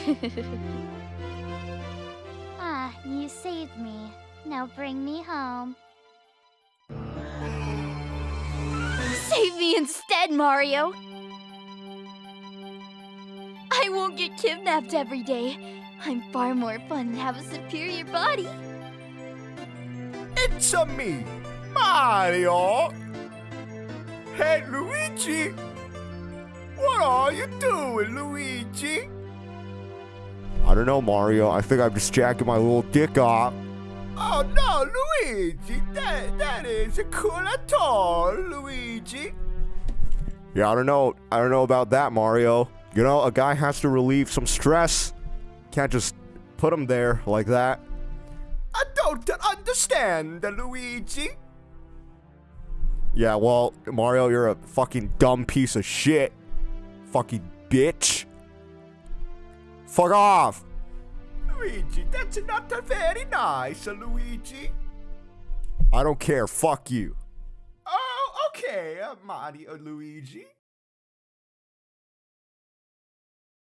ah, you saved me. Now bring me home. Save me instead, Mario! I won't get kidnapped every day. I'm far more fun and have a superior body. It's a me, Mario. Hey, Luigi. What are you doing, Luigi? I don't know, Mario. I think I'm just jacking my little dick off. Oh no, Luigi! That that isn't cool at all, Luigi. Yeah, I don't know. I don't know about that, Mario. You know, a guy has to relieve some stress. Can't just put him there like that. I don't understand, Luigi. Yeah, well, Mario, you're a fucking dumb piece of shit. Fucking bitch. Fuck off. Luigi, that's not very nice, Luigi. I don't care. Fuck you. Oh, okay, uh, Mario Luigi.